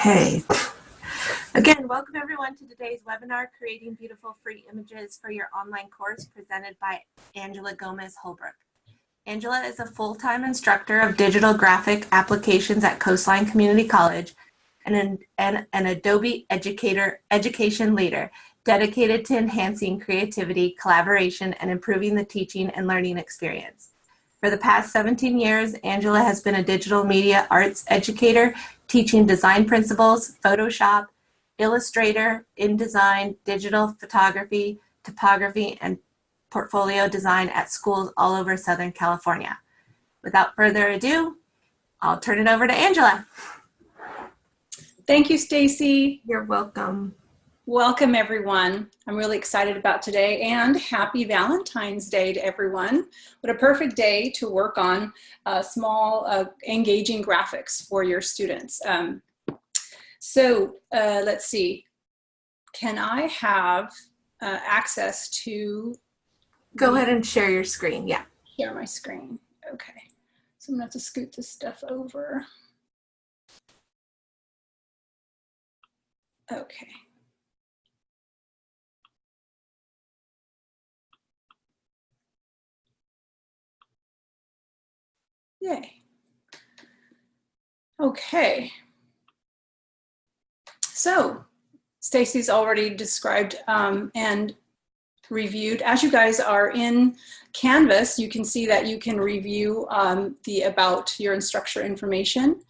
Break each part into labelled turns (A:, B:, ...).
A: Okay. Again, welcome everyone to today's webinar, Creating Beautiful Free Images for Your Online Course, presented by Angela Gomez Holbrook. Angela is a full-time instructor of digital graphic applications at Coastline Community College and an, and an Adobe educator, education leader dedicated to enhancing creativity, collaboration, and improving the teaching and learning experience. For the past 17 years, Angela has been a digital media arts educator, teaching design principles, Photoshop, Illustrator, InDesign, digital photography, typography, and portfolio design at schools all over Southern California. Without further ado, I'll turn it over to Angela.
B: Thank you, Stacy.
A: You're welcome.
B: Welcome, everyone. I'm really excited about today and happy Valentine's Day to everyone. What a perfect day to work on uh, small, uh, engaging graphics for your students. Um, so uh, let's see. Can I have uh, access to...
A: Go ahead and share your screen, yeah.
B: Share my screen, okay. So I'm gonna have to scoot this stuff over. Okay. Yay. Okay. So Stacy's already described um, and reviewed. As you guys are in Canvas, you can see that you can review um, the about your instructor information.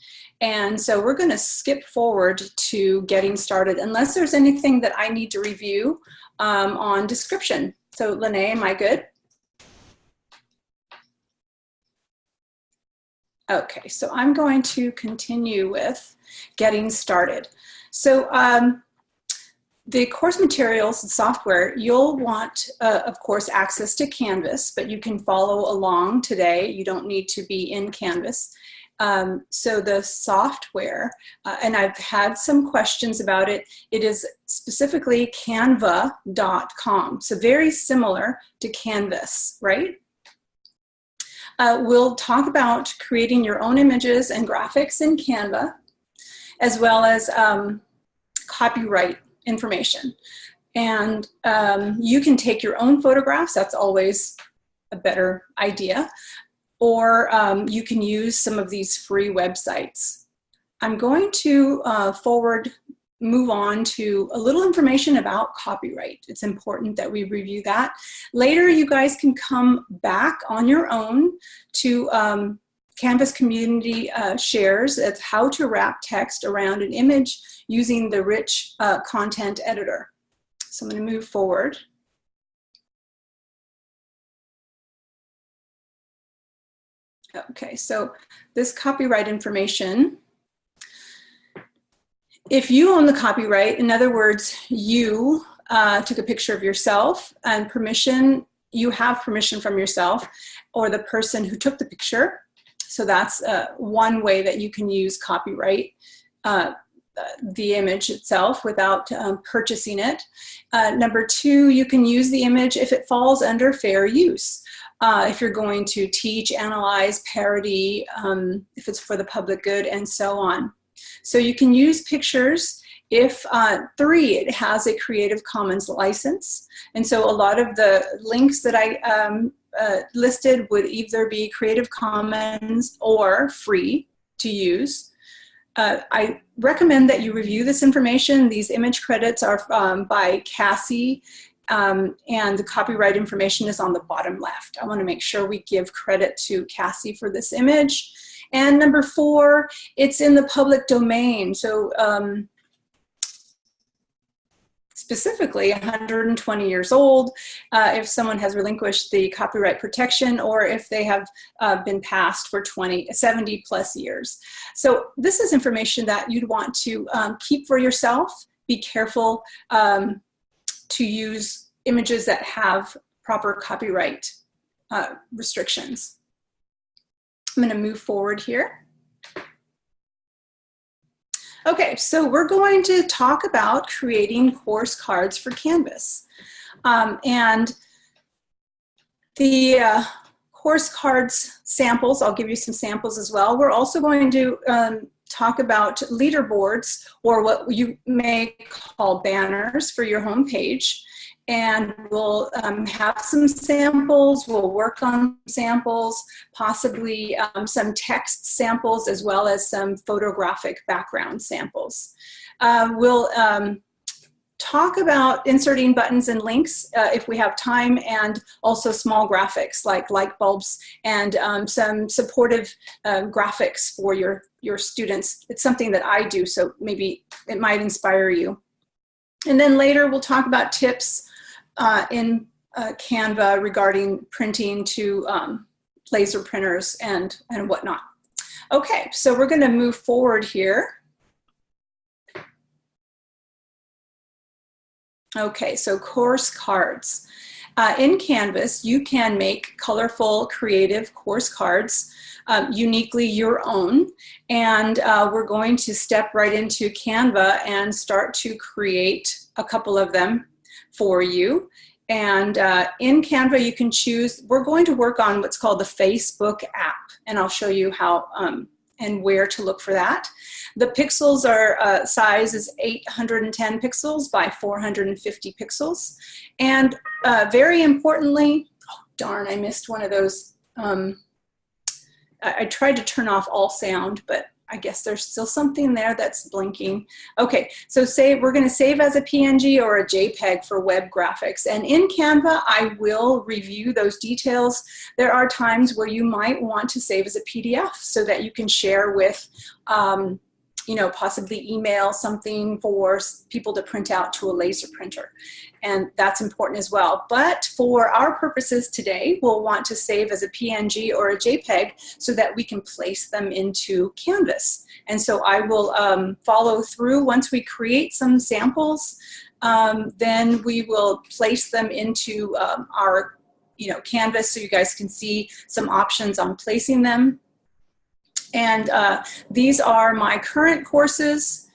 B: And so we're gonna skip forward to getting started unless there's anything that I need to review um, on description. So Lene, am I good? Okay, so I'm going to continue with getting started. So um, the course materials and software, you'll want, uh, of course, access to Canvas, but you can follow along today. You don't need to be in Canvas. Um, so the software, uh, and I've had some questions about it, it is specifically canva.com. So very similar to Canvas, right? Uh, we'll talk about creating your own images and graphics in Canva, as well as um, copyright information. And um, you can take your own photographs, that's always a better idea, or um, you can use some of these free websites. I'm going to uh, forward move on to a little information about copyright. It's important that we review that. Later, you guys can come back on your own to um, Canvas community uh, shares. It's how to wrap text around an image using the rich uh, content editor. So I'm gonna move forward. Okay, so this copyright information if you own the copyright, in other words, you uh, took a picture of yourself and permission, you have permission from yourself or the person who took the picture. So that's uh, one way that you can use copyright, uh, the image itself without um, purchasing it. Uh, number two, you can use the image if it falls under fair use. Uh, if you're going to teach, analyze, parody, um, if it's for the public good, and so on. So you can use pictures if uh, three, it has a Creative Commons license. And so a lot of the links that I um, uh, listed would either be Creative Commons or free to use. Uh, I recommend that you review this information. These image credits are um, by Cassie um, and the copyright information is on the bottom left. I wanna make sure we give credit to Cassie for this image. And number four, it's in the public domain. So um, specifically 120 years old, uh, if someone has relinquished the copyright protection or if they have uh, been passed for 20, 70 plus years. So this is information that you'd want to um, keep for yourself. Be careful um, to use images that have proper copyright uh, restrictions. I'm gonna move forward here. Okay, so we're going to talk about creating course cards for Canvas. Um, and the uh, course cards samples, I'll give you some samples as well. We're also going to um, talk about leaderboards or what you may call banners for your homepage. And we'll um, have some samples, we'll work on samples, possibly um, some text samples as well as some photographic background samples. Uh, we'll um, talk about inserting buttons and links uh, if we have time and also small graphics like light bulbs and um, some supportive uh, graphics for your, your students. It's something that I do, so maybe it might inspire you. And then later we'll talk about tips uh, in uh, Canva regarding printing to um, laser printers and, and whatnot. Okay, so we're gonna move forward here. Okay, so course cards. Uh, in Canvas, you can make colorful, creative course cards, um, uniquely your own. And uh, we're going to step right into Canva and start to create a couple of them for you. And uh, in Canva, you can choose, we're going to work on what's called the Facebook app. And I'll show you how um, and where to look for that. The pixels are uh, size is 810 pixels by 450 pixels. And uh, very importantly, oh darn, I missed one of those. Um, I, I tried to turn off all sound, but I guess there's still something there that's blinking. Okay, so say we're gonna save as a PNG or a JPEG for web graphics. And in Canva, I will review those details. There are times where you might want to save as a PDF so that you can share with um, you know, possibly email something for people to print out to a laser printer. And that's important as well. But for our purposes today, we'll want to save as a PNG or a JPEG so that we can place them into Canvas. And so I will um, follow through once we create some samples, um, then we will place them into um, our you know, Canvas so you guys can see some options on placing them and uh, these are my current courses.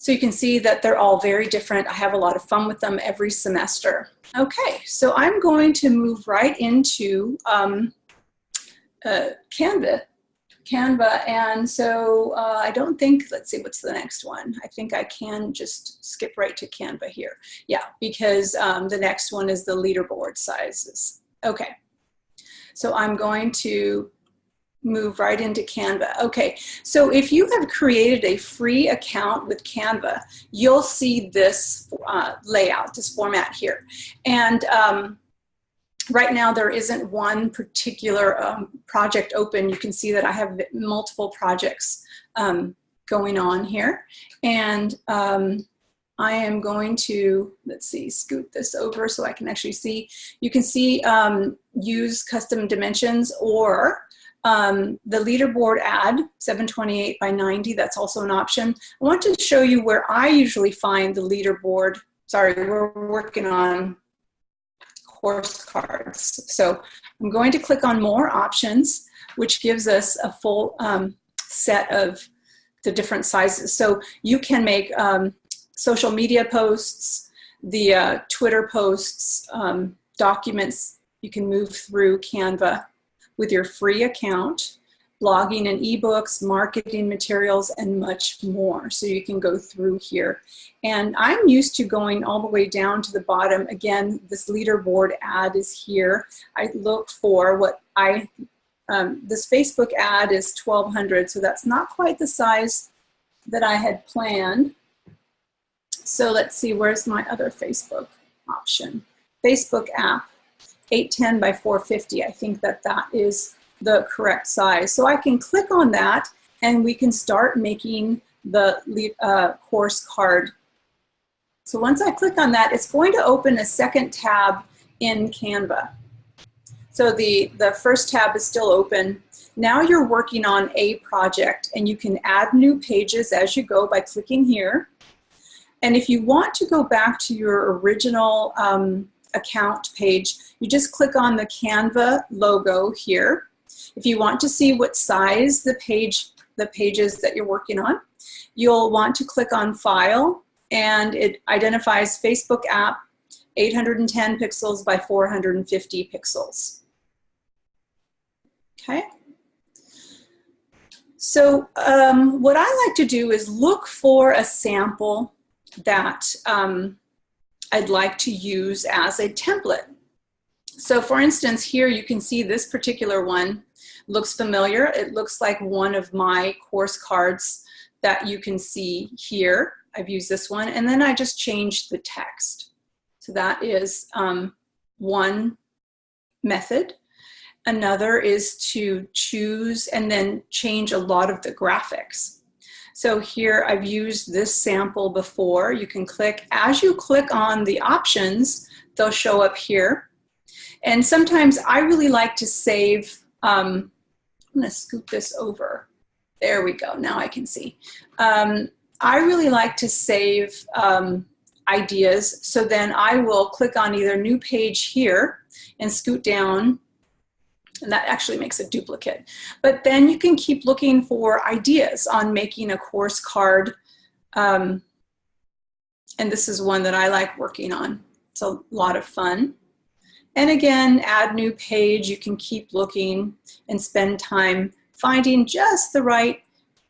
B: So you can see that they're all very different. I have a lot of fun with them every semester. Okay, so I'm going to move right into um, uh, Canva. Canva, and so uh, I don't think, let's see, what's the next one? I think I can just skip right to Canva here. Yeah, because um, the next one is the leaderboard sizes. Okay, so I'm going to move right into Canva. Okay, so if you have created a free account with Canva, you'll see this uh, layout, this format here. And um, right now there isn't one particular um, project open. You can see that I have multiple projects um, going on here. And um, I am going to, let's see, scoot this over so I can actually see. You can see um, use custom dimensions or um, the leaderboard ad, 728 by 90, that's also an option. I want to show you where I usually find the leaderboard. Sorry, we're working on course cards. So I'm going to click on more options, which gives us a full um, set of the different sizes. So you can make um, social media posts, the uh, Twitter posts, um, documents, you can move through Canva with your free account, blogging and ebooks, marketing materials, and much more. So you can go through here. And I'm used to going all the way down to the bottom. Again, this leaderboard ad is here. I look for what I, um, this Facebook ad is 1200, so that's not quite the size that I had planned. So let's see, where's my other Facebook option? Facebook app. 810 by 450. I think that that is the correct size. So I can click on that and we can start making the uh, course card. So once I click on that, it's going to open a second tab in Canva. So the, the first tab is still open. Now you're working on a project and you can add new pages as you go by clicking here. And if you want to go back to your original um, account page, you just click on the Canva logo here. If you want to see what size the page, the pages that you're working on, you'll want to click on File, and it identifies Facebook app 810 pixels by 450 pixels. Okay. So um, what I like to do is look for a sample that um, I'd like to use as a template. So for instance, here you can see this particular one looks familiar. It looks like one of my course cards that you can see here. I've used this one and then I just changed the text. So that is um, one method. Another is to choose and then change a lot of the graphics. So here I've used this sample before. You can click, as you click on the options, they'll show up here. And sometimes I really like to save, um, I'm gonna scoop this over. There we go, now I can see. Um, I really like to save um, ideas. So then I will click on either new page here and scoot down and that actually makes a duplicate. But then you can keep looking for ideas on making a course card. Um, and this is one that I like working on. It's a lot of fun. And again, add new page. You can keep looking and spend time finding just the right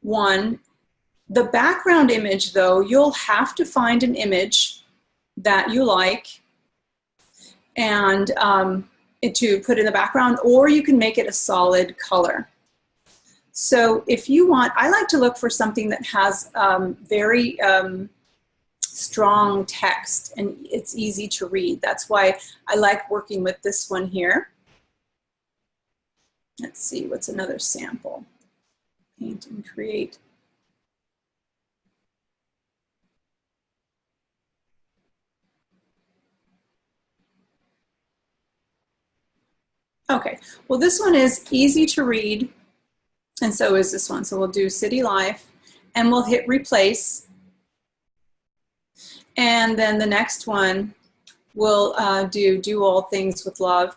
B: one. The background image though, you'll have to find an image that you like and um, to put in the background, or you can make it a solid color. So if you want, I like to look for something that has um, very um, strong text and it's easy to read. That's why I like working with this one here. Let's see, what's another sample? Paint and create. Okay, well this one is easy to read and so is this one. So we'll do city life and we'll hit replace. And then the next one we'll uh, do do all things with love.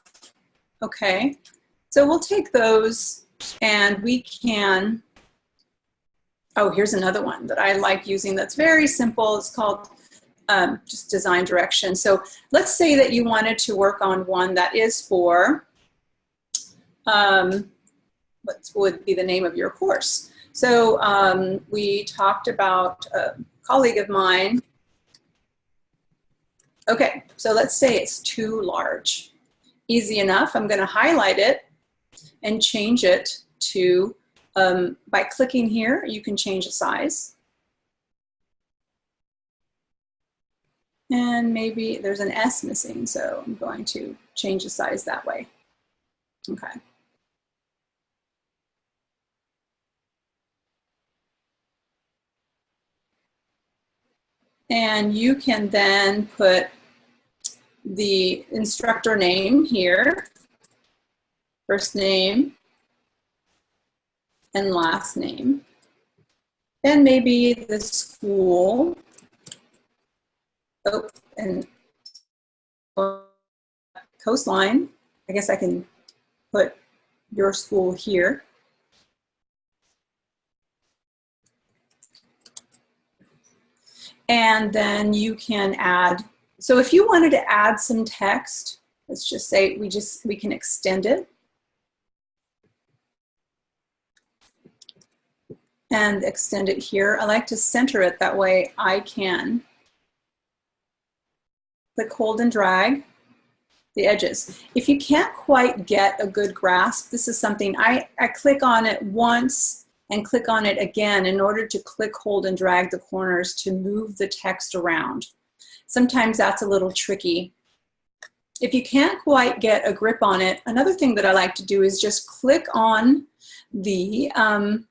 B: Okay, so we'll take those and we can, oh, here's another one that I like using that's very simple. It's called um, just design direction. So let's say that you wanted to work on one that is for um, what would be the name of your course. So um, we talked about a colleague of mine. Okay, so let's say it's too large. Easy enough, I'm gonna highlight it and change it to, um, by clicking here, you can change the size. And maybe there's an S missing, so I'm going to change the size that way. Okay. And you can then put the instructor name here, first name and last name. Then maybe the school. Oh, and coastline. I guess I can put your school here. And then you can add, so if you wanted to add some text, let's just say we just, we can extend it. And extend it here. I like to center it that way I can click, hold, and drag the edges. If you can't quite get a good grasp, this is something I, I click on it once and click on it again in order to click, hold, and drag the corners to move the text around. Sometimes that's a little tricky. If you can't quite get a grip on it, another thing that I like to do is just click on the um,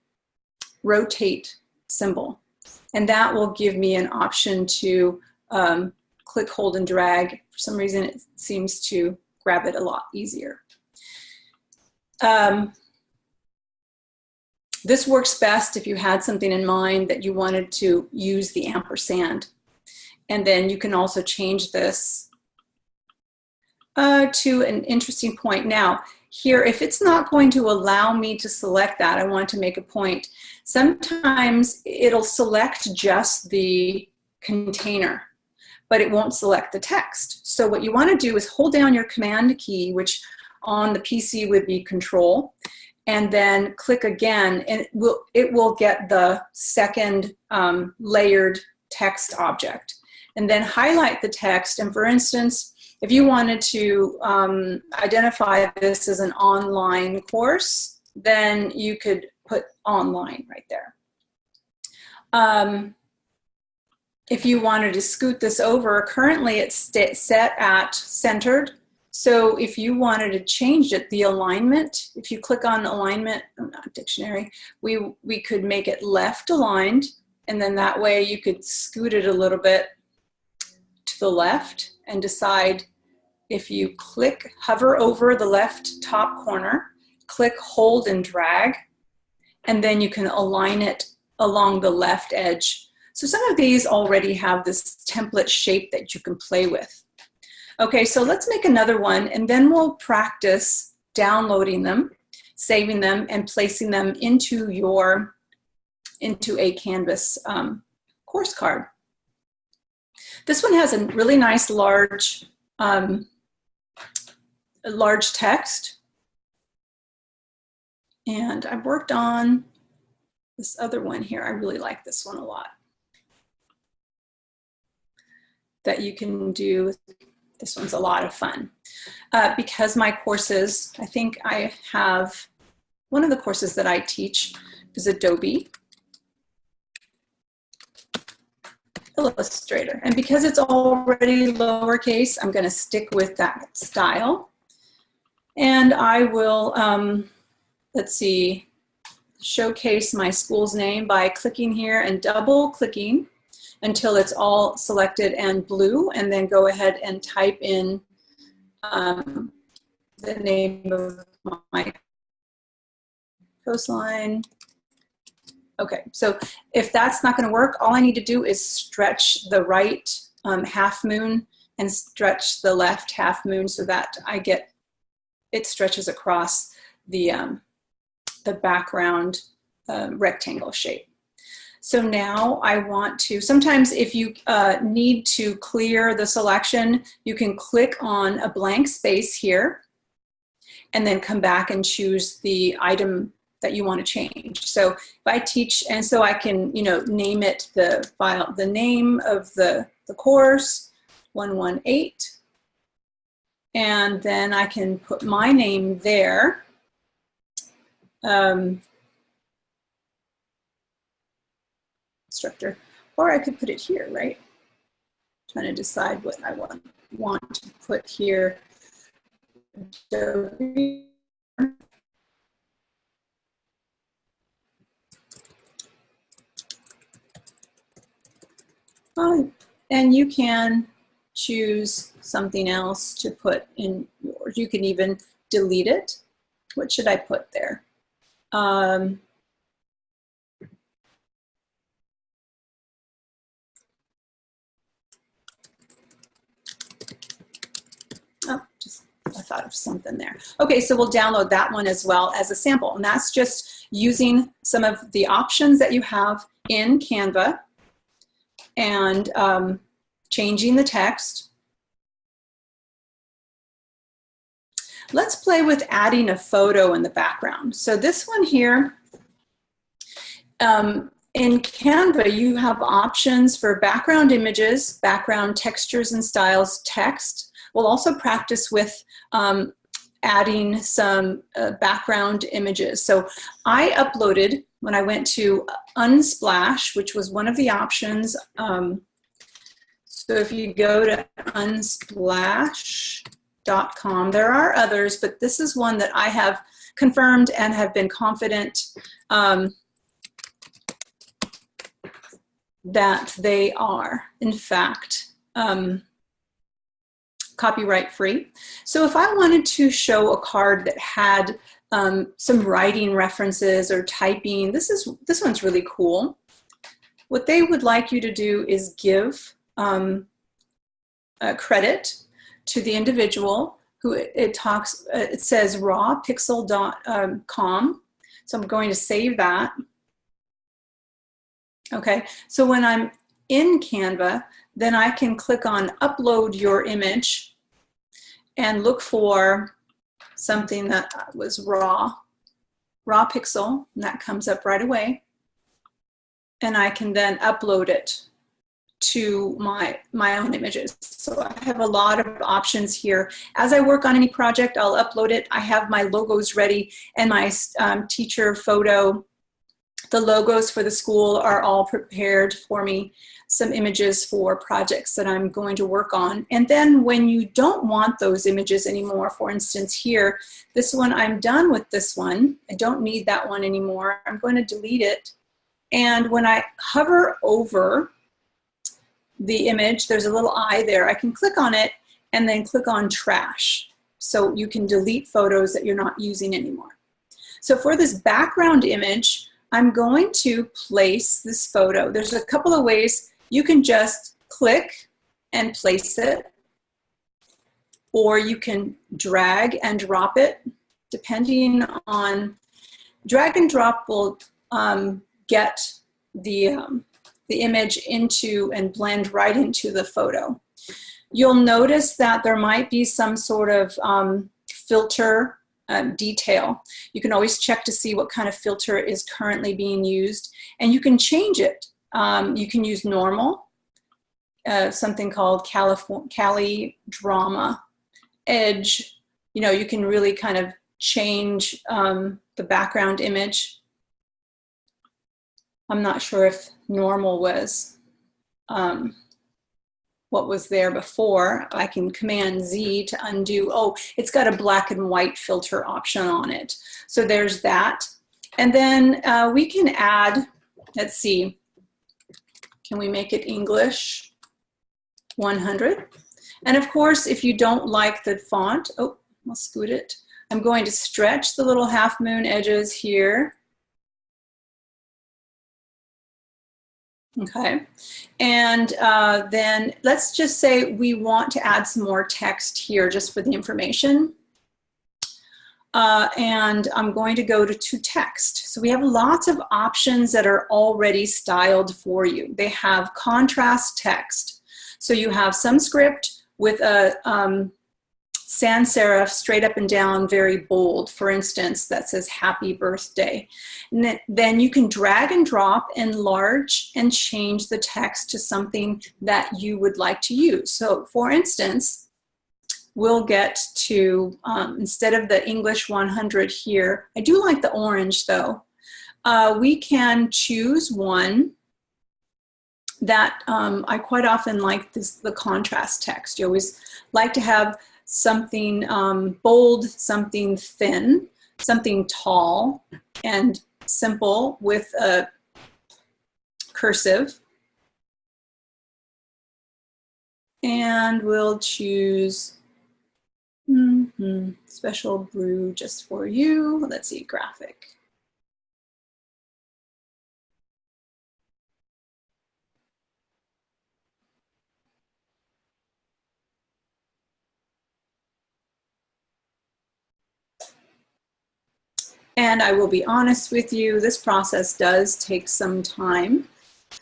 B: rotate symbol. And that will give me an option to um, click, hold, and drag. For some reason, it seems to grab it a lot easier. Um, this works best if you had something in mind that you wanted to use the ampersand. And then you can also change this uh, to an interesting point. Now, here, if it's not going to allow me to select that, I want to make a point. Sometimes it'll select just the container, but it won't select the text. So what you want to do is hold down your command key, which on the PC would be control, and then click again and it will, it will get the second um, layered text object. And then highlight the text. And for instance, if you wanted to um, identify this as an online course, then you could put online right there. Um, if you wanted to scoot this over, currently it's set at centered. So if you wanted to change it, the alignment, if you click on alignment, oh, not dictionary, we, we could make it left aligned. And then that way you could scoot it a little bit to the left and decide if you click, hover over the left top corner, click, hold, and drag, and then you can align it along the left edge. So some of these already have this template shape that you can play with. Okay, so let's make another one and then we'll practice downloading them, saving them, and placing them into your, into a Canvas um, course card. This one has a really nice large, um, large text. And I've worked on this other one here. I really like this one a lot. That you can do, this one's a lot of fun. Uh, because my courses, I think I have, one of the courses that I teach is Adobe Illustrator. And because it's already lowercase, I'm gonna stick with that style. And I will, um, let's see, showcase my school's name by clicking here and double clicking until it's all selected and blue and then go ahead and type in um, the name of my coastline. Okay, so if that's not gonna work, all I need to do is stretch the right um, half moon and stretch the left half moon so that I get, it stretches across the, um, the background uh, rectangle shape. So now I want to, sometimes if you uh, need to clear the selection, you can click on a blank space here and then come back and choose the item that you want to change. So if I teach, and so I can, you know, name it the file, the name of the, the course, 118, and then I can put my name there. Um, or I could put it here, right? trying to decide what I want, want to put here. Oh, and you can choose something else to put in yours. You can even delete it. What should I put there? Um, Oh, just I thought of something there. Okay, so we'll download that one as well as a sample. And that's just using some of the options that you have in Canva and um, changing the text. Let's play with adding a photo in the background. So this one here, um, in Canva, you have options for background images, background textures and styles, text, We'll also practice with um, adding some uh, background images. So I uploaded, when I went to Unsplash, which was one of the options, um, so if you go to unsplash.com, there are others, but this is one that I have confirmed and have been confident um, that they are, in fact, um, copyright free. So if I wanted to show a card that had um, some writing references or typing, this, is, this one's really cool. What they would like you to do is give um, credit to the individual who it, it talks, uh, it says rawpixel.com. Um, so I'm going to save that. Okay, so when I'm in Canva, then I can click on upload your image and look for something that was raw, raw pixel, and that comes up right away. And I can then upload it to my, my own images. So I have a lot of options here. As I work on any project, I'll upload it. I have my logos ready and my um, teacher photo. The logos for the school are all prepared for me. Some images for projects that I'm going to work on. And then when you don't want those images anymore, for instance here, this one, I'm done with this one. I don't need that one anymore. I'm going to delete it. And when I hover over the image, there's a little eye there. I can click on it and then click on trash. So you can delete photos that you're not using anymore. So for this background image, I'm going to place this photo. There's a couple of ways you can just click and place it, or you can drag and drop it, depending on, drag and drop will um, get the, um, the image into and blend right into the photo. You'll notice that there might be some sort of um, filter um, detail. You can always check to see what kind of filter is currently being used and you can change it. Um, you can use normal, uh, something called Cali Drama, Edge. You know, you can really kind of change um, the background image I'm not sure if normal was um, what was there before. I can Command Z to undo. Oh, it's got a black and white filter option on it. So there's that. And then uh, we can add, let's see, can we make it English 100? And of course, if you don't like the font, oh, I'll scoot it. I'm going to stretch the little half moon edges here Okay, and uh, then let's just say we want to add some more text here just for the information. Uh, and I'm going to go to, to text. So we have lots of options that are already styled for you. They have contrast text. So you have some script with a um, sans serif straight up and down, very bold, for instance, that says happy birthday. And then you can drag and drop, enlarge, and change the text to something that you would like to use. So for instance, we'll get to, um, instead of the English 100 here, I do like the orange though, uh, we can choose one that um, I quite often like this, the contrast text. You always like to have something um, bold, something thin, something tall and simple with a cursive. And we'll choose mm -hmm, special brew just for you. Let's see, graphic. And I will be honest with you, this process does take some time.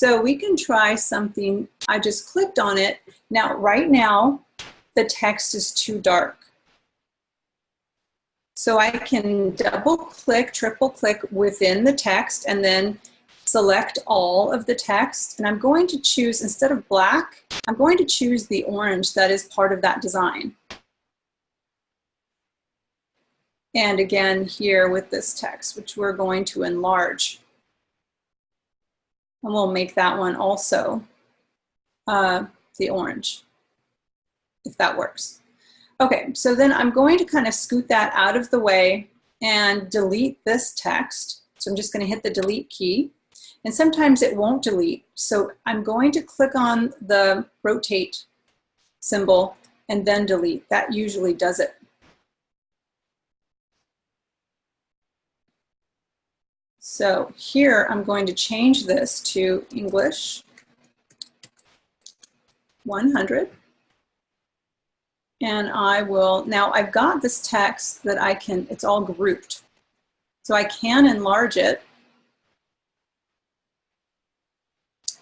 B: So we can try something, I just clicked on it. Now, right now, the text is too dark. So I can double click, triple click within the text and then select all of the text. And I'm going to choose, instead of black, I'm going to choose the orange that is part of that design. And again here with this text, which we're going to enlarge. And we'll make that one also uh, the orange, if that works. Okay, so then I'm going to kind of scoot that out of the way and delete this text. So I'm just gonna hit the delete key. And sometimes it won't delete. So I'm going to click on the rotate symbol and then delete. That usually does it. So here I'm going to change this to English 100. And I will, now I've got this text that I can, it's all grouped. So I can enlarge it.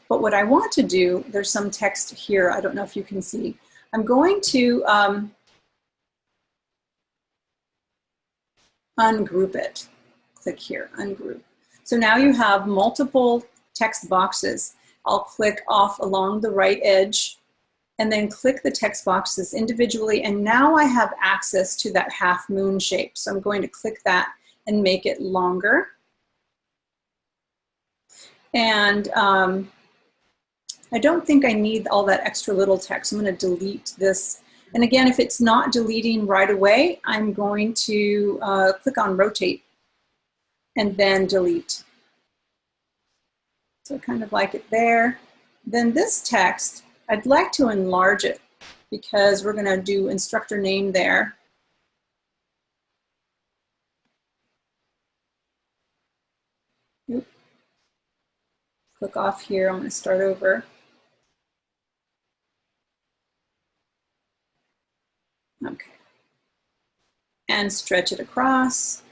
B: But what I want to do, there's some text here, I don't know if you can see. I'm going to um, ungroup it click here, ungroup. So now you have multiple text boxes. I'll click off along the right edge and then click the text boxes individually. And now I have access to that half moon shape. So I'm going to click that and make it longer. And um, I don't think I need all that extra little text. I'm going to delete this. And again, if it's not deleting right away, I'm going to uh, click on rotate and then delete. So kind of like it there. Then this text, I'd like to enlarge it because we're going to do instructor name there. Click off here. I'm going to start over. Okay. And stretch it across.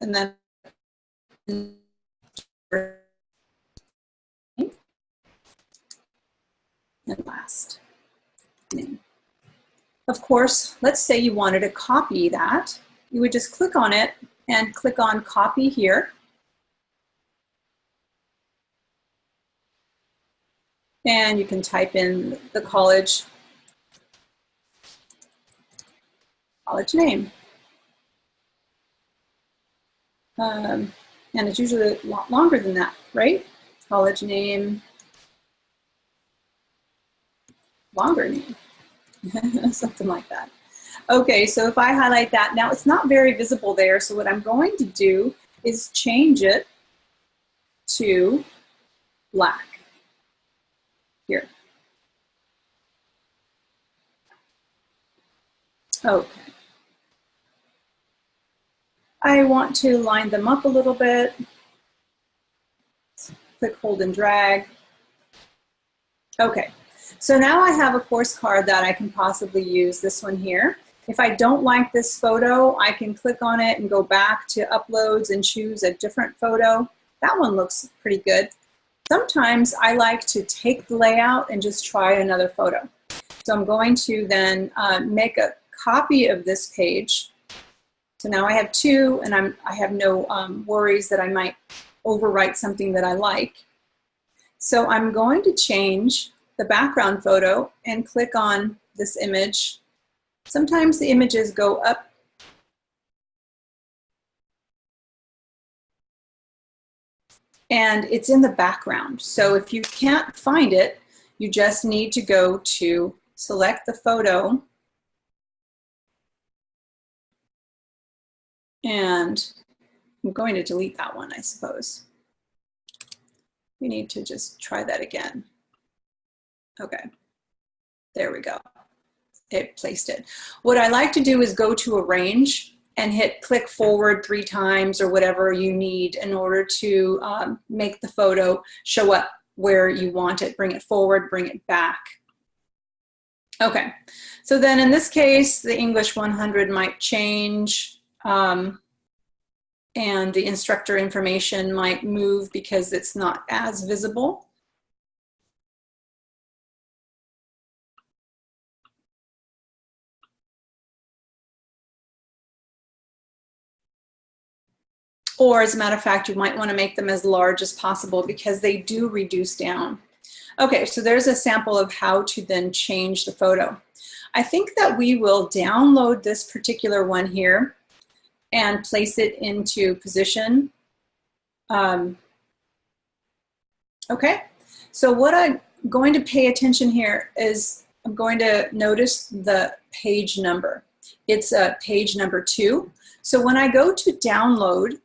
B: And then and last name. Of course, let's say you wanted to copy that. You would just click on it and click on copy here. And you can type in the college, college name. Um, and it's usually a lot longer than that, right? College name, longer name, something like that. Okay, so if I highlight that, now it's not very visible there, so what I'm going to do is change it to black here. Okay. I want to line them up a little bit. Click, hold, and drag. Okay, so now I have a course card that I can possibly use, this one here. If I don't like this photo, I can click on it and go back to uploads and choose a different photo. That one looks pretty good. Sometimes I like to take the layout and just try another photo. So I'm going to then uh, make a copy of this page so now I have two and I'm, I have no um, worries that I might overwrite something that I like. So I'm going to change the background photo and click on this image. Sometimes the images go up and it's in the background. So if you can't find it, you just need to go to select the photo And I'm going to delete that one, I suppose. We need to just try that again. Okay, there we go. It placed it. What I like to do is go to arrange and hit click forward three times or whatever you need in order to um, make the photo show up where you want it. Bring it forward, bring it back. Okay, so then in this case, the English 100 might change. Um, and the instructor information might move because it's not as visible. Or as a matter of fact, you might want to make them as large as possible because they do reduce down. Okay, so there's a sample of how to then change the photo. I think that we will download this particular one here and place it into position. Um, okay, so what I'm going to pay attention here is I'm going to notice the page number. It's uh, page number two. So when I go to download,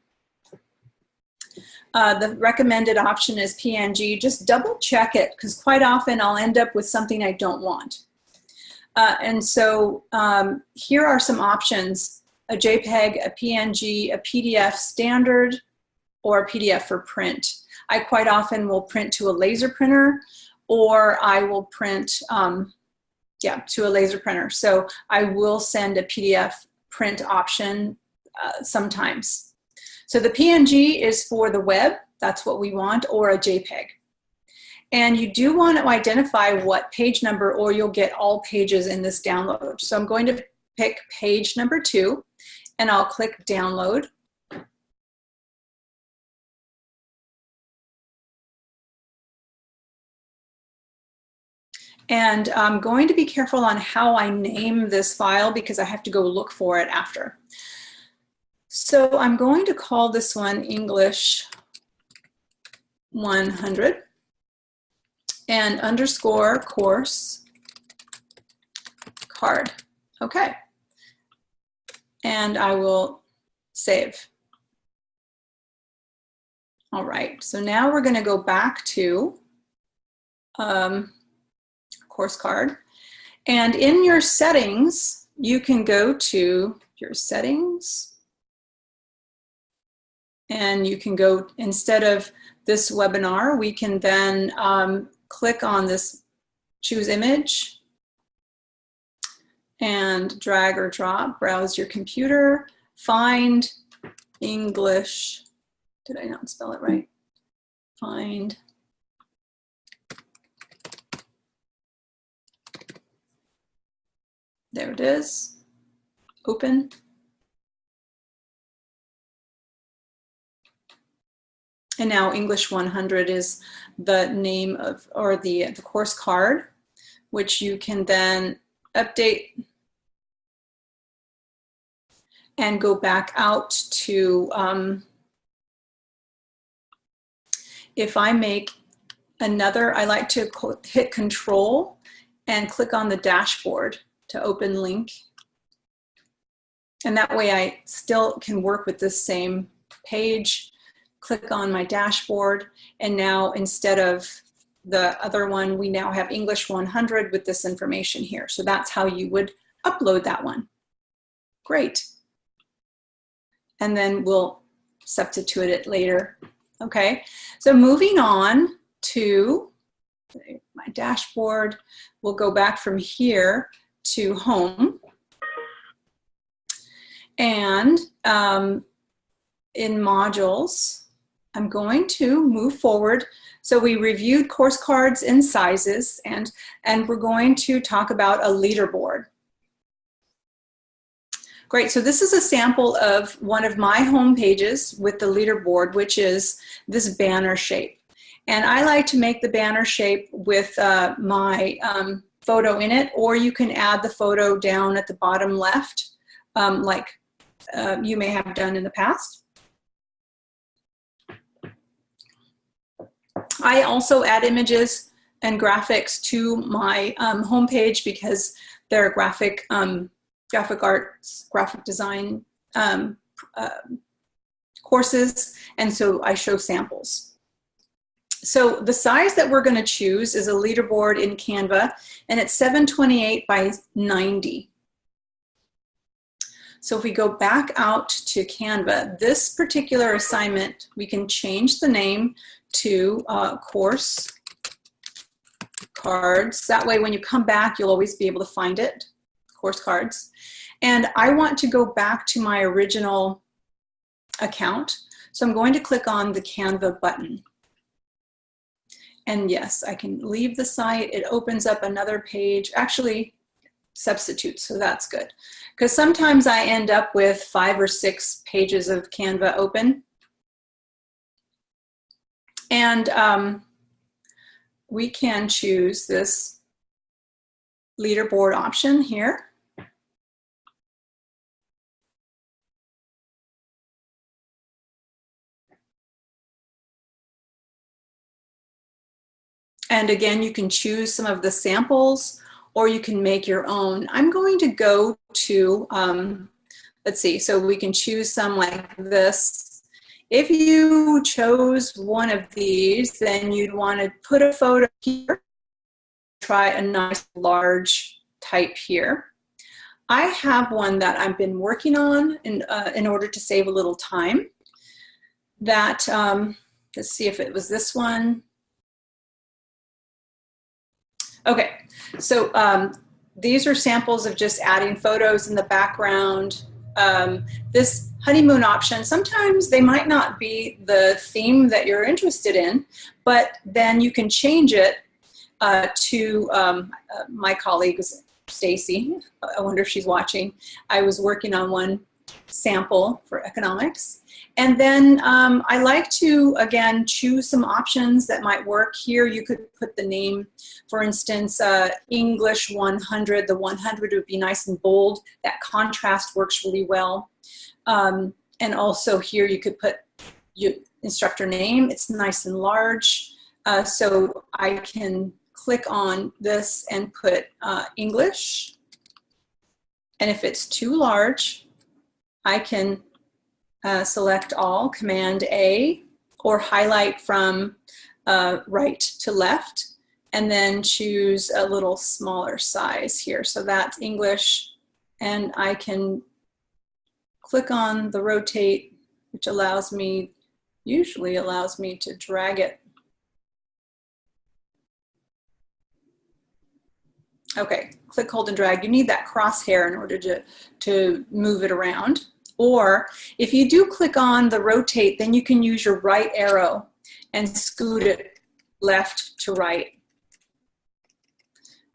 B: uh, the recommended option is PNG. Just double check it because quite often I'll end up with something I don't want. Uh, and so um, here are some options a JPEG, a PNG, a PDF standard, or a PDF for print. I quite often will print to a laser printer or I will print, um, yeah, to a laser printer. So I will send a PDF print option uh, sometimes. So the PNG is for the web. That's what we want, or a JPEG. And you do want to identify what page number or you'll get all pages in this download. So I'm going to pick page number two and I'll click download. And I'm going to be careful on how I name this file because I have to go look for it after. So I'm going to call this one English 100 and underscore course card. Okay. And I will save. All right, so now we're gonna go back to um, course card. And in your settings, you can go to your settings and you can go, instead of this webinar, we can then um, click on this choose image and drag or drop, browse your computer, find English, did I not spell it right? Find There it is. Open. And now English 100 is the name of, or the, the course card, which you can then update and go back out to, um, if I make another, I like to hit control and click on the dashboard to open link. And that way I still can work with this same page, click on my dashboard, and now instead of the other one, we now have English 100 with this information here. So that's how you would upload that one. Great. And then we'll substitute it later. Okay, so moving on to my dashboard, we'll go back from here to home. And um, in modules, I'm going to move forward. So we reviewed course cards and sizes, and, and we're going to talk about a leaderboard. Great, so this is a sample of one of my home pages with the leaderboard, which is this banner shape. And I like to make the banner shape with uh, my um, photo in it, or you can add the photo down at the bottom left, um, like uh, you may have done in the past. I also add images and graphics to my um, homepage because they're graphic, um, graphic arts, graphic design um, uh, courses, and so I show samples. So the size that we're gonna choose is a leaderboard in Canva, and it's 728 by 90. So if we go back out to Canva, this particular assignment, we can change the name to uh, course cards. That way when you come back, you'll always be able to find it, course cards. And I want to go back to my original account. So I'm going to click on the Canva button. And yes, I can leave the site. It opens up another page, actually substitutes, so that's good. Because sometimes I end up with five or six pages of Canva open. And um, we can choose this leaderboard option here. And again, you can choose some of the samples or you can make your own. I'm going to go to, um, let's see, so we can choose some like this. If you chose one of these, then you'd want to put a photo here. Try a nice large type here. I have one that I've been working on in, uh, in order to save a little time. That, um, let's see if it was this one. Okay, so um, these are samples of just adding photos in the background. Um, this honeymoon option, sometimes they might not be the theme that you're interested in, but then you can change it uh, to um, uh, my colleagues, Stacy. I wonder if she's watching. I was working on one sample for economics. And then um, I like to, again, choose some options that might work. Here you could put the name, for instance, uh, English 100. The 100 would be nice and bold. That contrast works really well. Um, and also here you could put your instructor name. It's nice and large. Uh, so I can click on this and put uh, English. And if it's too large, I can uh, select all, Command A, or highlight from uh, right to left, and then choose a little smaller size here. So that's English, and I can click on the rotate, which allows me, usually allows me to drag it. Okay, click, hold, and drag. You need that crosshair in order to, to move it around. Or if you do click on the rotate, then you can use your right arrow and scoot it left to right.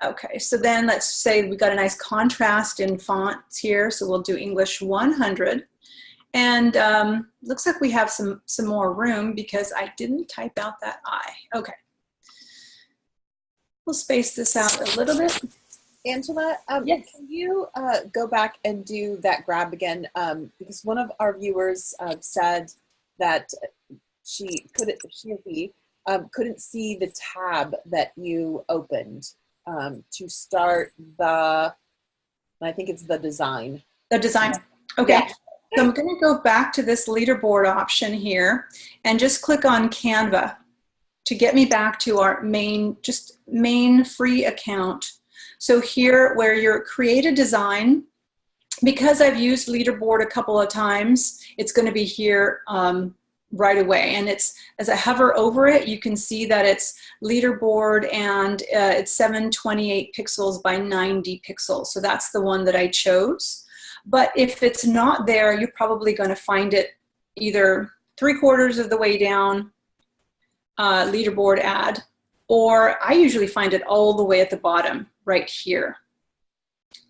B: Okay, so then let's say we got a nice contrast in fonts here. So we'll do English 100. And um, looks like we have some, some more room because I didn't type out that I. Okay. We'll space this out a little bit.
C: Angela, um,
B: Yes.
C: can you uh, go back and do that grab again? Um, because one of our viewers uh, said that she couldn't, she or he um, couldn't see the tab that you opened um, to start the, I think it's the design.
B: The design. Okay.
C: Yeah.
B: So I'm going to go back to this leaderboard option here and just click on Canva to get me back to our main, just main free account. So here where you're create a design, because I've used leaderboard a couple of times, it's going to be here um, right away. And it's as I hover over it, you can see that it's leaderboard and uh, it's 728 pixels by 90 pixels. So that's the one that I chose. But if it's not there, you're probably going to find it either three quarters of the way down, uh, leaderboard ad, or I usually find it all the way at the bottom right here.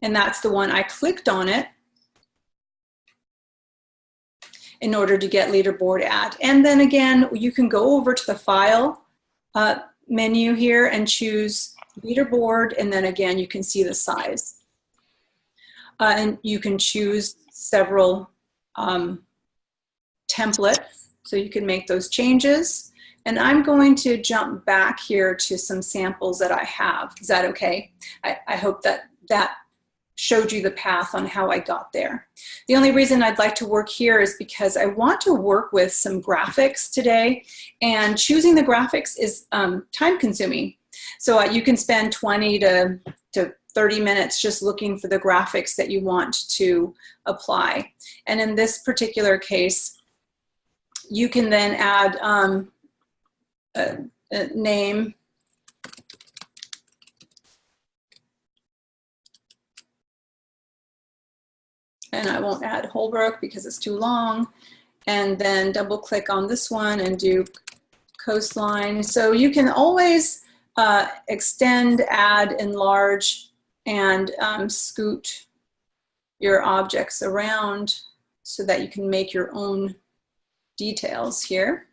B: And that's the one I clicked on it in order to get leaderboard ad. And then again, you can go over to the file uh, menu here and choose leaderboard. And then again, you can see the size. Uh, and you can choose several um, templates. So you can make those changes. And I'm going to jump back here to some samples that I have. Is that okay? I, I hope that that showed you the path on how I got there. The only reason I'd like to work here is because I want to work with some graphics today and choosing the graphics is um, time consuming. So uh, you can spend 20 to, to 30 minutes just looking for the graphics that you want to apply. And in this particular case, you can then add um, a, name and I won't add Holbrook because it's too long. And then double click on this one and do coastline. So you can always uh, extend, add, enlarge, and um, scoot your objects around so that you can make your own details here.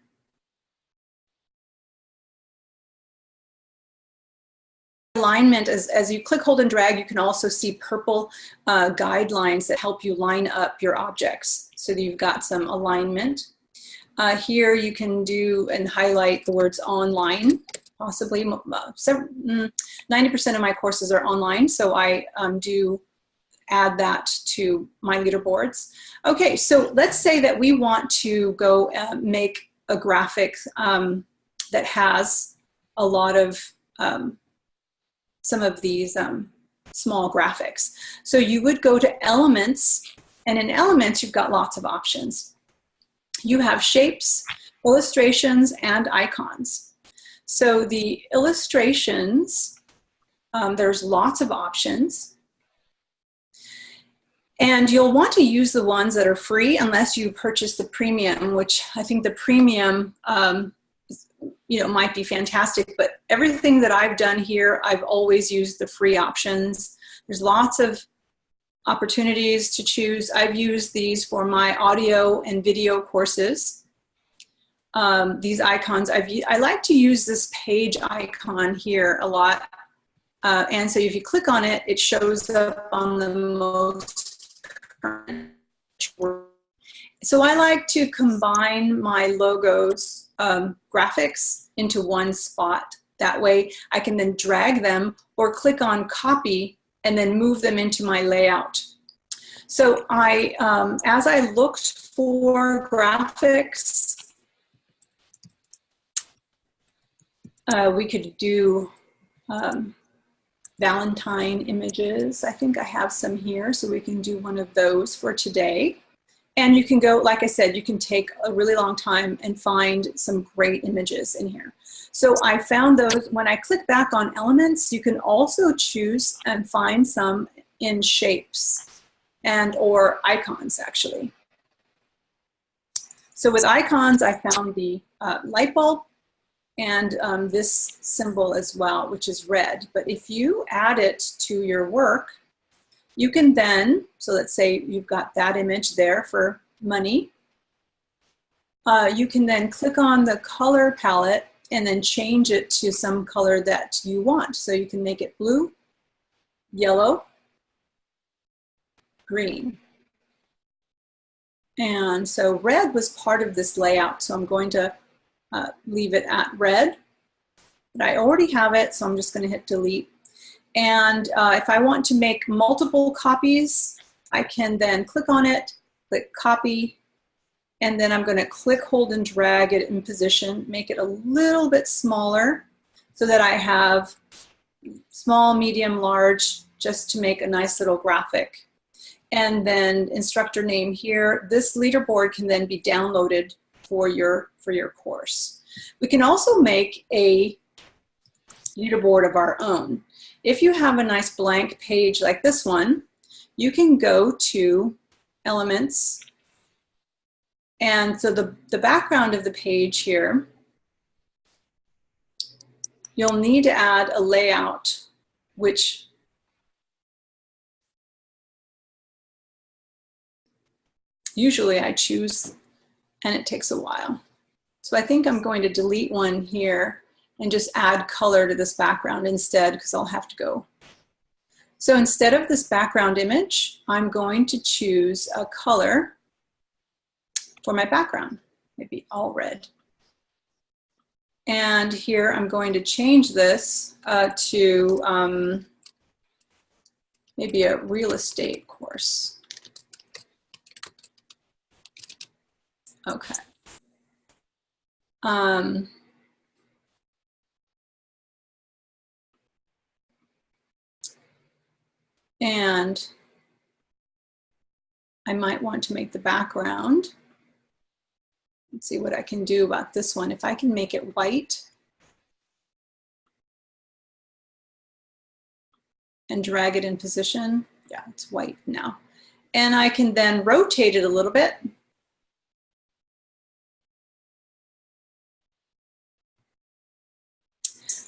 B: Alignment, as, as you click, hold, and drag, you can also see purple uh, guidelines that help you line up your objects so that you've got some alignment. Uh, here you can do and highlight the words online, possibly. 90% uh, mm, of my courses are online, so I um, do add that to my leaderboards. Okay, so let's say that we want to go uh, make a graphic um, that has a lot of um, some of these um, small graphics. So you would go to elements, and in elements, you've got lots of options. You have shapes, illustrations, and icons. So the illustrations, um, there's lots of options. And you'll want to use the ones that are free unless you purchase the premium, which I think the premium, um, you know, might be fantastic. But everything that I've done here, I've always used the free options. There's lots of opportunities to choose. I've used these for my audio and video courses. Um, these icons, I've, I like to use this page icon here a lot. Uh, and so if you click on it, it shows up on the most current so I like to combine my logos um, graphics into one spot. That way I can then drag them or click on copy and then move them into my layout. So I, um, as I looked for graphics, uh, we could do um, Valentine images. I think I have some here, so we can do one of those for today. And you can go, like I said, you can take a really long time and find some great images in here. So I found those, when I click back on elements, you can also choose and find some in shapes and or icons actually. So with icons, I found the uh, light bulb and um, this symbol as well, which is red. But if you add it to your work, you can then, so let's say you've got that image there for money. Uh, you can then click on the color palette and then change it to some color that you want. So you can make it blue, yellow, green. And so red was part of this layout. So I'm going to uh, leave it at red. But I already have it, so I'm just gonna hit delete. And uh, if I want to make multiple copies, I can then click on it, click copy, and then I'm gonna click, hold, and drag it in position, make it a little bit smaller so that I have small, medium, large, just to make a nice little graphic. And then instructor name here. This leaderboard can then be downloaded for your, for your course. We can also make a leaderboard of our own. If you have a nice blank page like this one, you can go to elements. And so the, the background of the page here, you'll need to add a layout, which usually I choose and it takes a while. So I think I'm going to delete one here and just add color to this background instead because I'll have to go. So instead of this background image, I'm going to choose a color for my background, maybe all red. And here I'm going to change this uh, to um, maybe a real estate course. Okay. Um, And I might want to make the background. Let's see what I can do about this one. If I can make it white and drag it in position, yeah, it's white now. And I can then rotate it a little bit.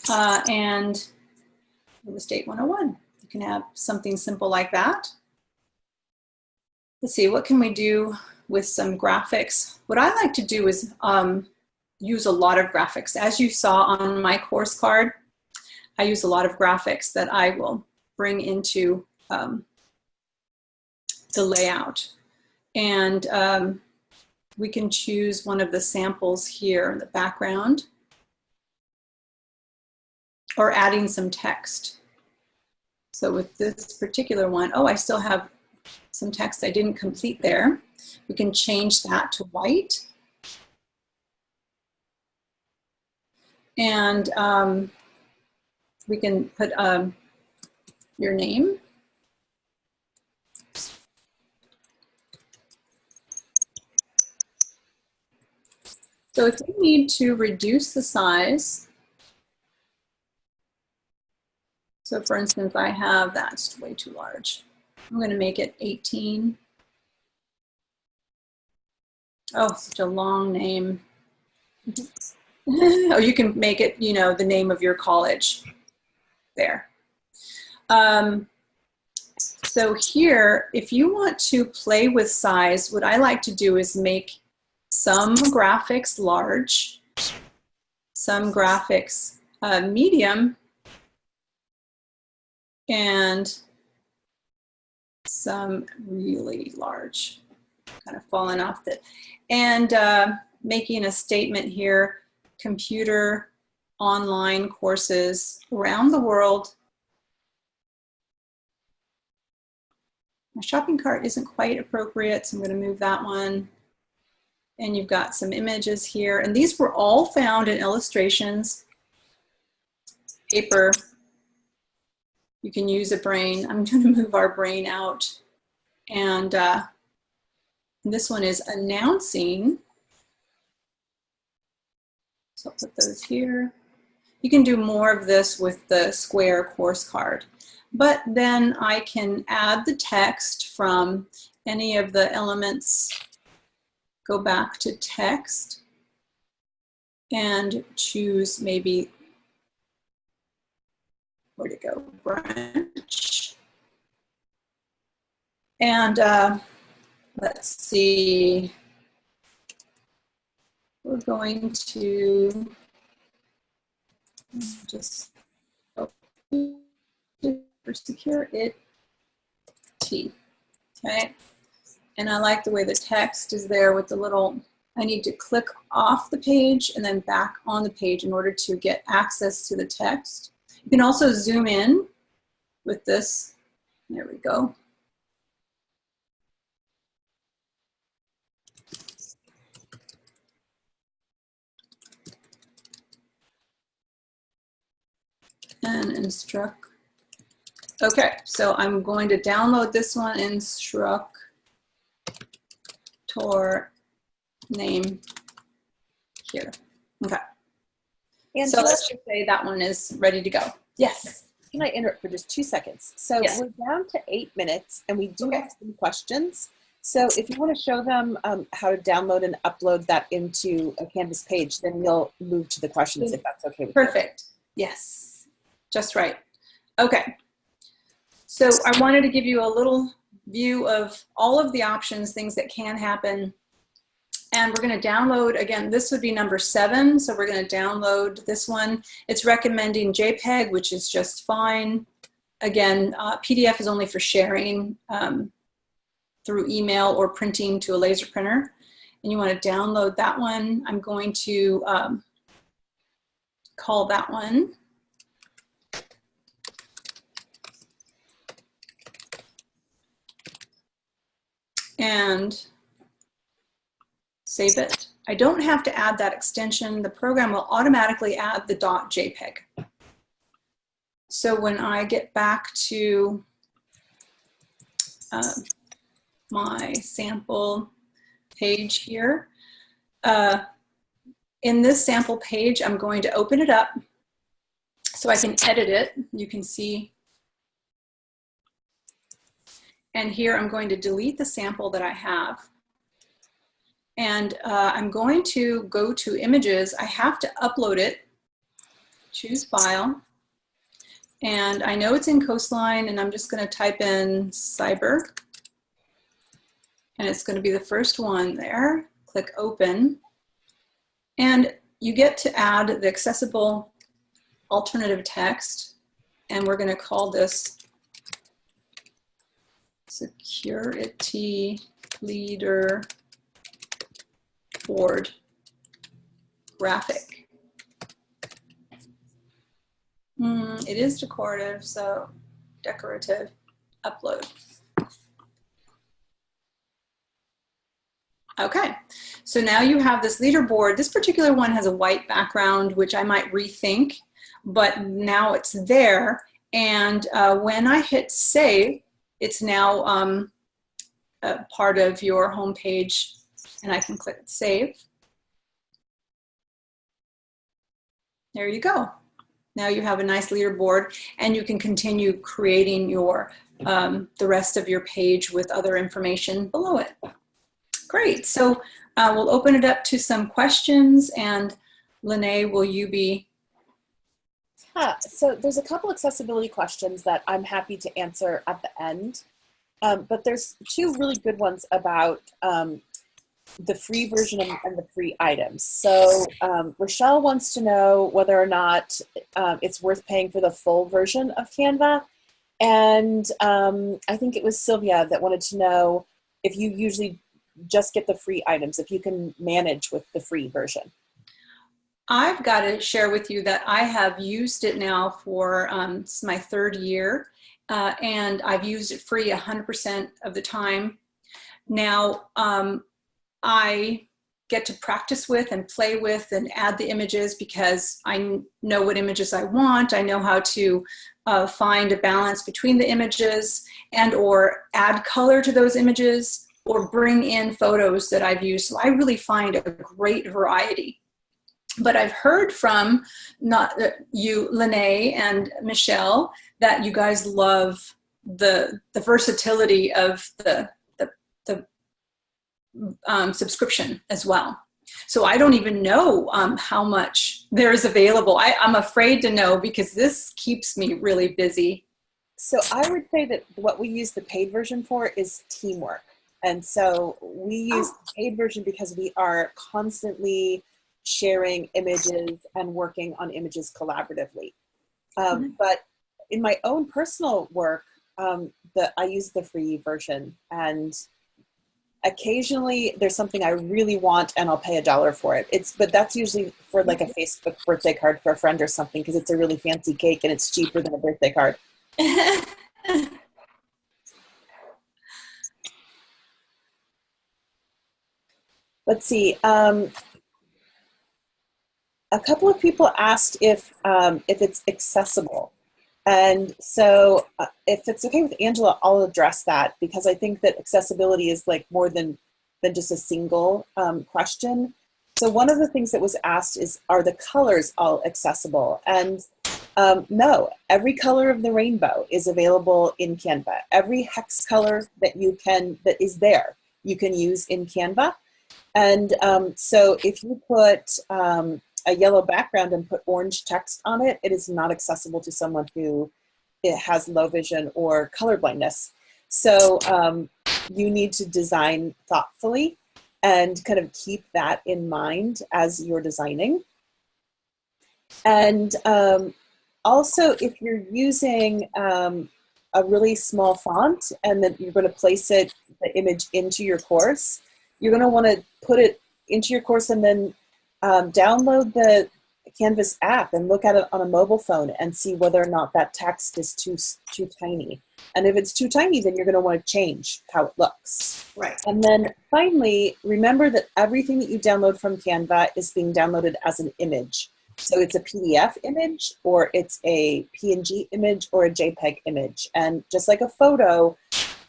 B: Uh, and real estate 101 can have something simple like that. Let's see, what can we do with some graphics? What I like to do is um, use a lot of graphics. As you saw on my course card, I use a lot of graphics that I will bring into um, the layout. And um, we can choose one of the samples here in the background or adding some text. So with this particular one, oh, I still have some text I didn't complete there. We can change that to white. And um, we can put um, your name. So if you need to reduce the size So for instance, I have that's way too large. I'm going to make it 18. Oh, such a long name. oh, you can make it, you know, the name of your college there. Um, so here, if you want to play with size, what I like to do is make some graphics large, some graphics uh, medium, and some really large, kind of falling off the, and uh, making a statement here, computer online courses around the world. My shopping cart isn't quite appropriate, so I'm gonna move that one. And you've got some images here. And these were all found in illustrations, paper. You can use a brain. I'm gonna move our brain out. And uh, this one is announcing. So I'll put those here. You can do more of this with the square course card. But then I can add the text from any of the elements, go back to text and choose maybe, where to go, branch. And uh, let's see, we're going to just secure it T, okay? And I like the way the text is there with the little, I need to click off the page and then back on the page in order to get access to the text. You can also zoom in with this. There we go. And instruct Okay, so I'm going to download this one, Instruct. instructor name here. Okay.
C: And
B: so let's just say that one is ready to go. Yes.
C: Can I interrupt for just two seconds? So
B: Yes.
C: we're down to eight minutes and we do
B: Okay.
C: have some questions. So if you want to show them um, how to download and upload that into a Canvas page, then we'll move to the questions if that's okay with you.
B: Perfect. Yes. Just right. Okay. So I wanted to give you a little view of all of the options, things that can happen. And we're going to download, again, this would be number seven. So we're going to download this one. It's recommending JPEG, which is just fine. Again, uh, PDF is only for sharing um, through email or printing to a laser printer. And you want to download that one. I'm going to um, call that one. And save it. I don't have to add that extension. The program will automatically add the .jpeg. So when I get back to uh, my sample page here, uh, in this sample page, I'm going to open it up so I can edit it. You can see. And here I'm going to delete the sample that I have. And uh, I'm going to go to images. I have to upload it. Choose file. And I know it's in Coastline and I'm just gonna type in cyber. And it's gonna be the first one there. Click open. And you get to add the accessible alternative text. And we're gonna call this security leader board graphic. Mm, it is decorative, so decorative upload. Okay, so now you have this leaderboard. This particular one has a white background, which I might rethink, but now it's there. And uh, when I hit save, it's now um, part of your homepage and I can click save. There you go. Now you have a nice leaderboard and you can continue creating your um, the rest of your page with other information below it. Great, so uh, we'll open it up to some questions and Lene, will you be?
C: Yeah, so there's a couple accessibility questions that I'm happy to answer at the end. Um, but there's two really good ones about um, the free version and, the free items. So um, Rochelle wants to know whether or not um, it's worth paying for the full version of Canva. And um, I think it was Sylvia that wanted to know if you usually just get the free items, if you can manage with the free version.
B: I've got to share with you that I have used it now for um, my third year, uh, and I've used it free 100% of the time. Now, um, I get to practice with and play with and add the images because I know what images I want. I know how to uh, find a balance between the images and or add color to those images or bring in photos that I've used. So I really find a great variety but I've heard from not uh, you, Lene and Michelle, that you guys love the the versatility of the um, subscription as well. So I don't even know um, how much there is available. I, I'm afraid to know because this keeps me really busy.
C: So I would say that what we use the paid version for is teamwork. And so we use the paid version because we are constantly sharing images and working on images collaboratively. Um, But in my own personal work, um, the, I use the free version and occasionally there's something I really want and I'll pay a dollar for it. It's, but that's usually for like a Facebook birthday card for a friend or something because it's a really fancy cake and it's cheaper than a birthday card. Let's see. Um, a couple of people asked if um, if it's accessible, and so uh, if it's okay with Angela, I'll address that because I think that accessibility is like more than than just a single um, question. So one of the things that was asked is, are the colors all accessible? And um, no, every color of the rainbow is available in Canva. Every hex color that you can that is there, you can use in Canva. And um, so if you put um, a yellow background and put orange text on it, it is not accessible to someone who it has low vision or color blindness. So um, you need to design thoughtfully and kind of keep that in mind as you're designing. And um, also, if you're using um, a really small font and then you're going to place it, the image into your course, you're going to want to put it into your course and then um, download the Canvas app and look at it on a mobile phone and see whether or not that text is too too tiny. And if it's too tiny, then you're going to want to change how it looks.
B: Right.
C: And then finally, remember that everything that you download from Canva is being downloaded as an image. So it's a PDF image or it's a PNG image or a JPEG image. And just like a photo,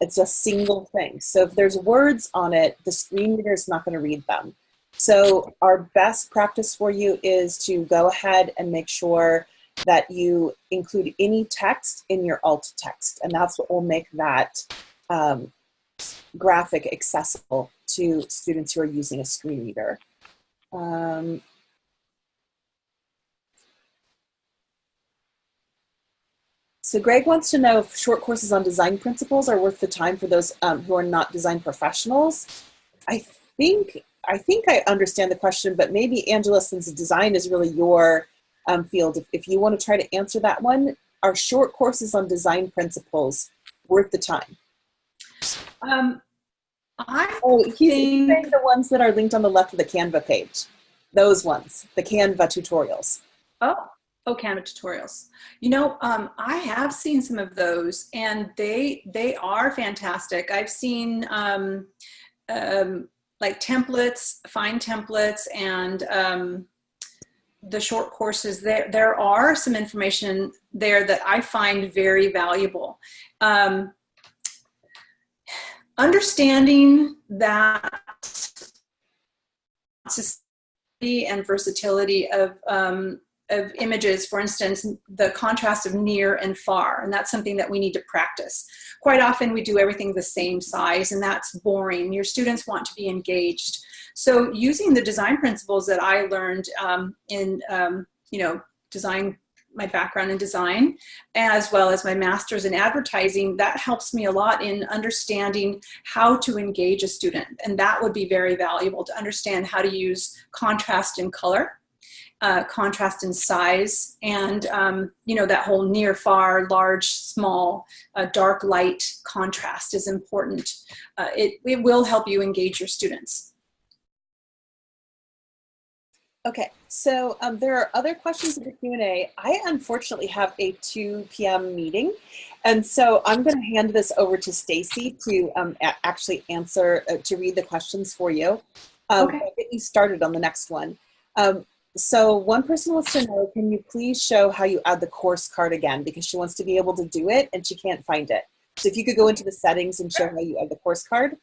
C: it's a single thing. So if there's words on it, the screen reader is not going to read them. So our best practice for you is to go ahead and make sure that you include any text in your alt text. And that's what will make that um, graphic accessible to students who are using a screen reader. Um, so Greg wants to know if short courses on design principles are worth the time for those um, who are not design professionals. I think I think I understand the question, but maybe Angela, since design is really your um, field, if, if you want to try to answer that one, are short courses on design principles worth the time?
B: Um, I
C: Oh, he's
B: think-
C: saying the ones that are linked on the left of the Canva page. Those ones, the Canva tutorials.
B: Oh, oh, Canva tutorials. You know, um, I have seen some of those, and they they are fantastic. I've seen um, um, like templates, find templates, and um, the short courses. There there are some information there that I find very valuable. Um, understanding that and versatility of um, of images, for instance, the contrast of near and far, and that's something that we need to practice. Quite often we do everything the same size and that's boring. Your students want to be engaged. So using the design principles that I learned um, in, um, you know, design, my background in design, as well as my master's in advertising, that helps me a lot in understanding how to engage a student. And that would be very valuable to understand how to use contrast and color uh, contrast in size and um, you know that whole near far large small uh, dark light contrast is important uh, it, it will help you engage your students
C: Okay, so um, there are other questions in the Q&A. I unfortunately have a 2 p.m. meeting, and so I'm going to hand this over to Stacy to um, actually answer, uh, to read the questions for you. Um,
B: Okay.
C: Get you started on the next one. Um, so one person wants to know, can you please show how you add the course card again? Because she wants to be able to do it and she can't find it. So if you could go into the settings and show how you add the course card.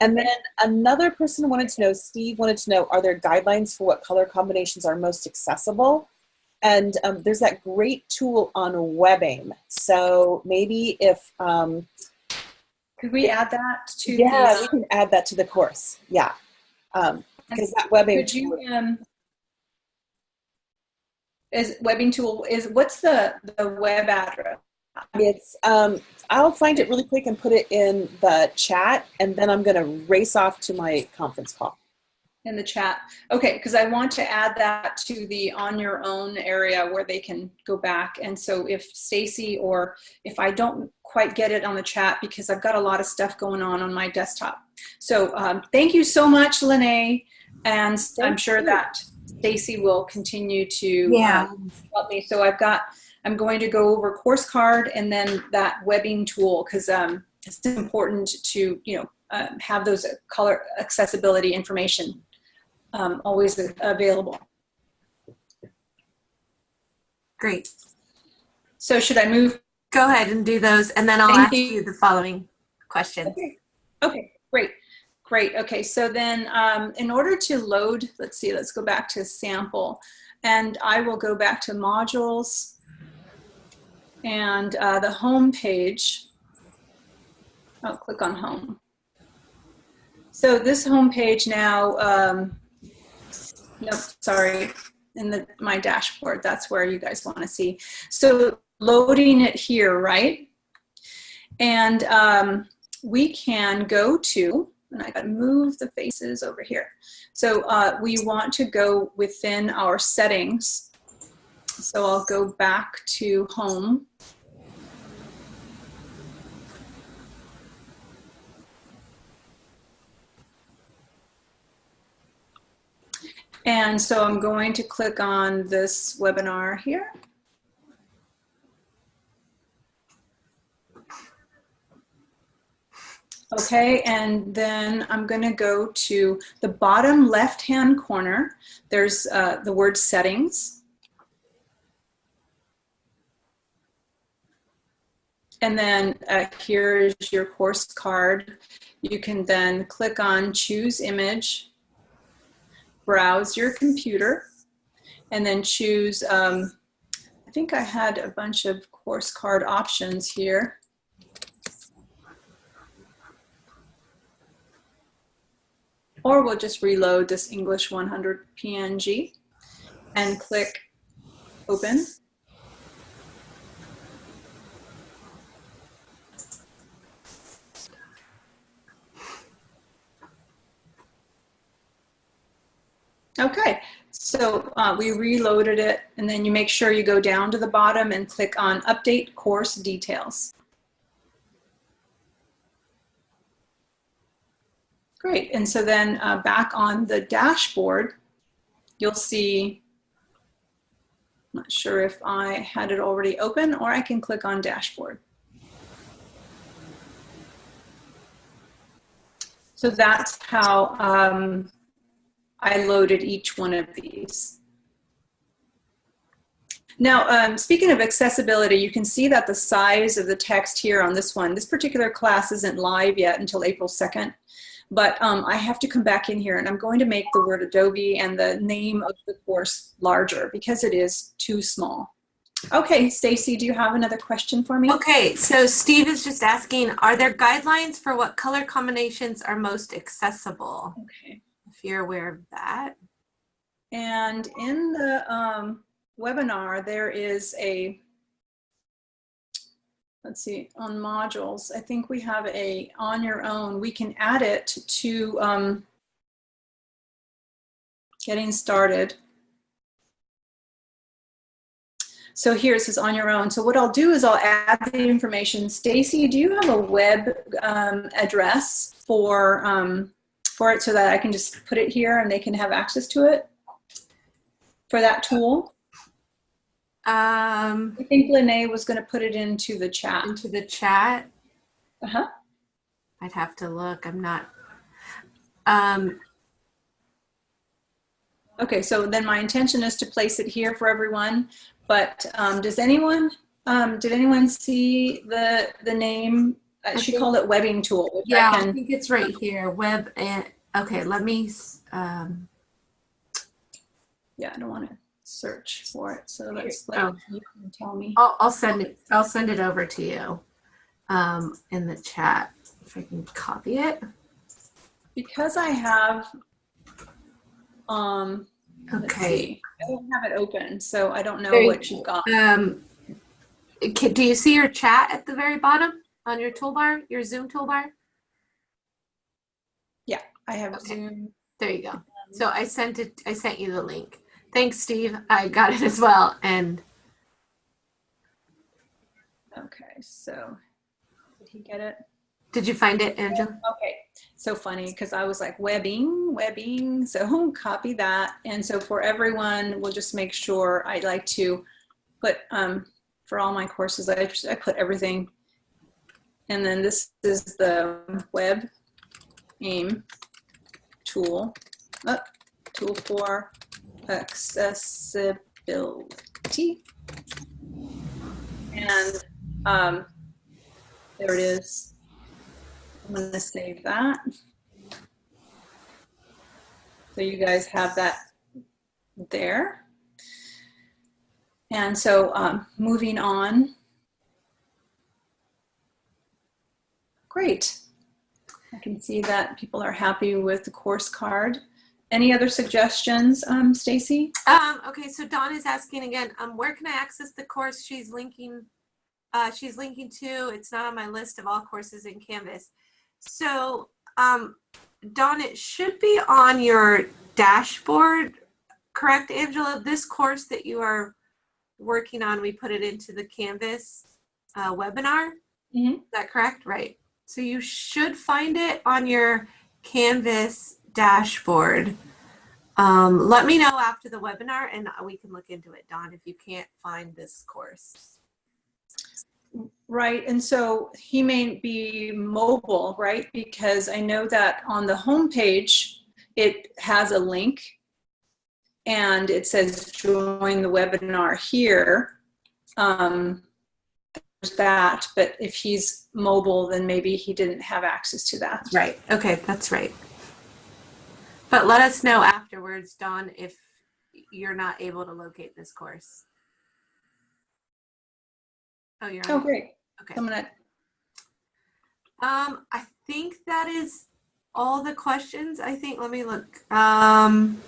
C: And then another person wanted to know, Steve wanted to know, are there guidelines for what color combinations are most accessible? And um, there's that great tool on WebAIM. So maybe if, um,
B: could we add that to
C: yeah,
B: the
C: we can add that to the course. Yeah. Um, because that WebAIM
B: could you um, is WebAIM tool is what's the the web address
C: it's, um, I'll find it really quick and put it in the chat and then I'm gonna race off to my conference call.
B: in the chat. Okay, because I want to add that to the on your own area where they can go back. And so if Stacy or if I don't quite get it on the chat because I've got a lot of stuff going on on my desktop. So um, thank you so much, Lene. And I'm sure
C: you.
B: that Stacy will continue to
A: Yeah.
B: um, help me. So I've got, I'm going to go over course card and then that WebAIM tool because um, it's important to, you know, um, have those color accessibility information um, always available.
A: Great.
B: So should I move?
A: Go ahead and do those, and then I'll
B: Thank
A: ask
B: you.
A: you the following questions.
B: Okay, okay, great, great. Okay, so then um, in order to load, let's see, let's go back to sample. And I will go back to modules and uh, the home page. I'll click on home. So this home page now, um, nope, sorry, in the, my dashboard, that's where you guys want to see. So loading it here, right? And um, we can go to, and I gotta move the faces over here. So uh, we want to go within our settings. So I'll go back to home. And so I'm going to click on this webinar here. Okay, and then I'm going to go to the bottom left-hand corner. There's uh, the word settings. And then uh, here's your course card. You can then click on choose image, browse your computer, and then choose, um, I think I had a bunch of course card options here. Or we'll just reload this English 100 PNG and click open. Okay, so uh, we reloaded it and then you make sure you go down to the bottom and click on update course details. Great, and so then uh, back on the dashboard, you'll see, not sure if I had it already open or I can click on dashboard. So that's how um, I loaded each one of these. Now, um, speaking of accessibility, you can see that the size of the text here on this one, this particular class isn't live yet until April 2nd but um, I have to come back in here and I'm going to make the word Adobe and the name of the course larger because it is too small. Okay, Stacy, do you have another question for me?
A: Okay, so Steve is just asking, are there guidelines for what color combinations are most accessible?
B: Okay.
A: If you're aware of that.
B: And in the um, webinar, there is a, let's see, on modules, I think we have a on your own. We can add it to um, getting started. So here it says on your own. So what I'll do is I'll add the information. Stacy, do you have a web um, address for, um, for it so that I can just put it here and they can have access to it? for that tool.
A: Um,
B: I think Lene was going to put it into the chat.
A: into the chat.
B: Uh-huh.
A: I'd have to look. I'm not. Um,
B: Okay, so then my intention is to place it here for everyone. But um, does anyone, um, did anyone see the the name? Uh, she
A: think-
B: called it webbing tool.
A: Yeah,
B: I
A: I think it's right here. Web and okay. Let me. Um,
B: yeah, I don't want to search for it. So let's let
A: Oh.
B: you can tell me.
A: I'll, I'll send it. I'll send it over to you. Um, in the chat if I can copy it.
B: Because I have, um,
A: Okay.
B: I don't have it open, so I don't know
A: you
B: what you've got.
A: Um, can, do you see your chat at the very bottom on your toolbar, your Zoom toolbar?
B: Yeah, I have
A: Okay.
B: Zoom.
A: There you go. So I sent it. I sent you the link. Thanks, Steve. I got it as well. And
B: Okay, so did he get it?
A: did you find it, Angela?
B: Okay, so funny because I was like webbing, webbing. So copy that. And so for everyone, we'll just make sure I like to put um, for all my courses, I, I put everything. And then this is the web aim tool, uh, tool for accessibility. And um, there it is. I'm going to save that. So you guys have that there. And so um, moving on. Great. I can see that people are happy with the course card. Any other suggestions, um, Stacy?
A: Um, okay, so Dawn is asking again, um, where can I access the course she's linking, uh, she's linking to? It's not on my list of all courses in Canvas. So, um, Dawn, it should be on your dashboard, correct, Angela? This course that you are working on, we put it into the Canvas uh, webinar.
B: Mhm.
A: Is that correct? Right. So you should find it on your Canvas dashboard. Um, let me know after the webinar and we can look into it, Don, if you can't find this course.
B: Right, and so he may be mobile, right? Because I know that on the homepage, it has a link and it says join the webinar here. Um, there's that, but if he's mobile, then maybe he didn't have access to that.
A: Right. Okay, that's right. But let us know afterwards, Dawn, if you're not able to locate this course. Oh, you're
B: Oh, great.
A: Okay.
B: I'm gonna,
A: Um, I think that is all the questions. I think, let me look. Um,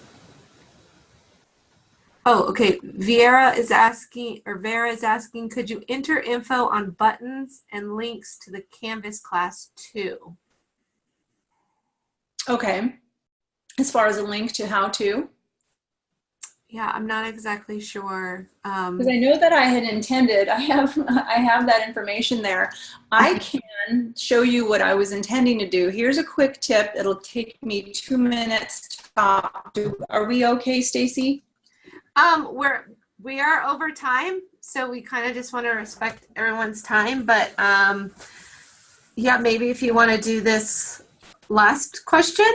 A: oh, okay. Viera is asking, or Vera is asking, could you enter info on buttons and links to the Canvas class too?
B: okay. As far as a link to how to.
A: Yeah, I'm not exactly sure. Um,
B: Because I know that I had intended, I have, I have that information there. I can show you what I was intending to do. Here's a quick tip. It'll take me two minutes to talk. Do- Are we okay, Stacy?
A: Um, we're we are over time, so we kind of just want to respect everyone's time. But um, yeah, maybe if you want to do this last question.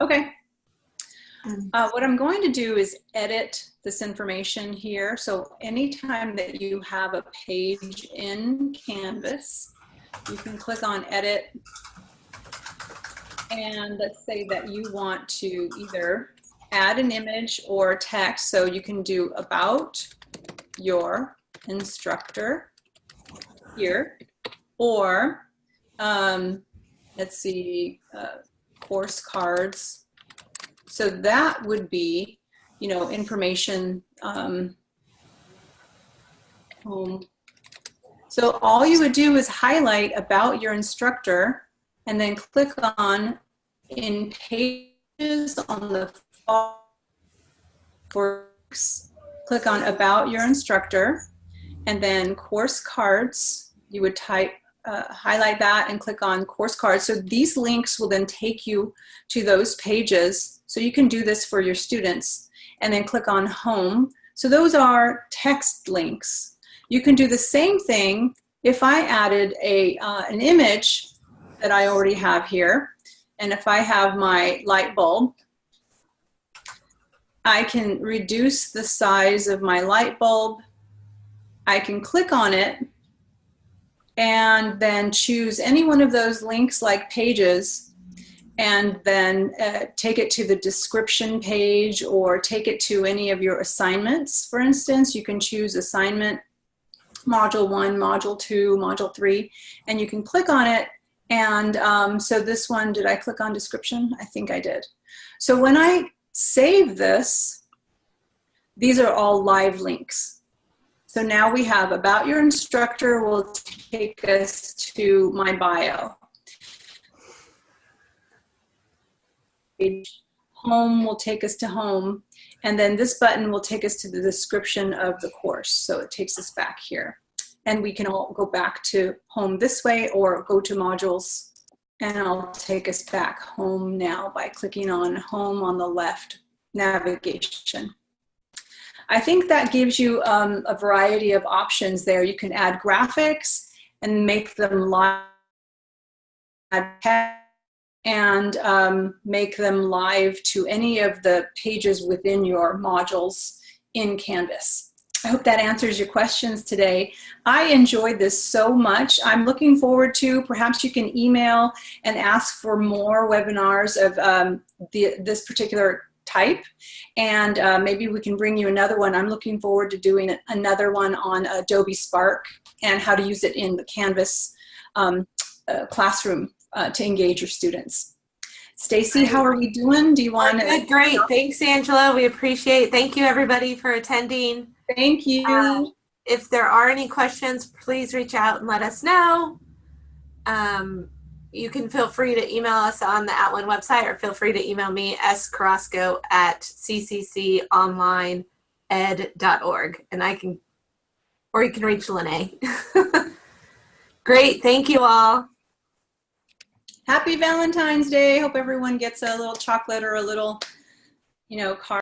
B: Okay.
A: Mm.
B: Uh, what I'm going to do is edit this information here. So anytime that you have a page in Canvas, you can click on edit And let's say that you want to either add an image or text. So you can do about your instructor here, or um, let's see, uh, course cards. So that would be, you know, information um, home. So all you would do is highlight about your instructor and then click on in pages on the works, click on about your instructor and then course cards, you would type, uh, highlight that and click on course cards. So these links will then take you to those pages. So you can do this for your students and then click on home. So those are text links. You can do the same thing if I added a, uh, an image that I already have here. And if I have my light bulb, I can reduce the size of my light bulb. I can click on it and then choose any one of those links like pages and then uh, take it to the description page or take it to any of your assignments. For instance, you can choose assignment module one, module two, module three, and you can click on it. And um, so this one, did I click on description? I think I did. So when I save this, these are all live links. So now we have about your instructor will take us to my bio. Home will take us to home. And then this button will take us to the description of the course. So it takes us back here. And we can all go back to home this way or go to modules. And I'll take us back home now by clicking on home on the left navigation. I think that gives you um, a variety of options there. You can add graphics and make them live and um, make them live to any of the pages within your modules in Canvas. I hope that answers your questions today. I enjoyed this so much. I'm looking forward to, perhaps you can email and ask for more webinars of um, the, this particular type and uh, maybe we can bring you another one. I'm looking forward to doing another one on Adobe Spark and how to use it in the Canvas um, uh, classroom uh, to engage your students. Stacy, how are we doing? Do you want to?
A: Great. Thanks, Angela. We appreciate Thank you, everybody, for attending.
B: Thank you.
A: Um, if there are any questions, please reach out and let us know. Um, you can feel free to email us on the Outland website or feel free to email me, scarrasco at ccconlineed.org. And I can, or you can reach Lene. Great. Thank you all.
B: Happy Valentine's Day. Hope everyone gets a little chocolate or a little, you know, card.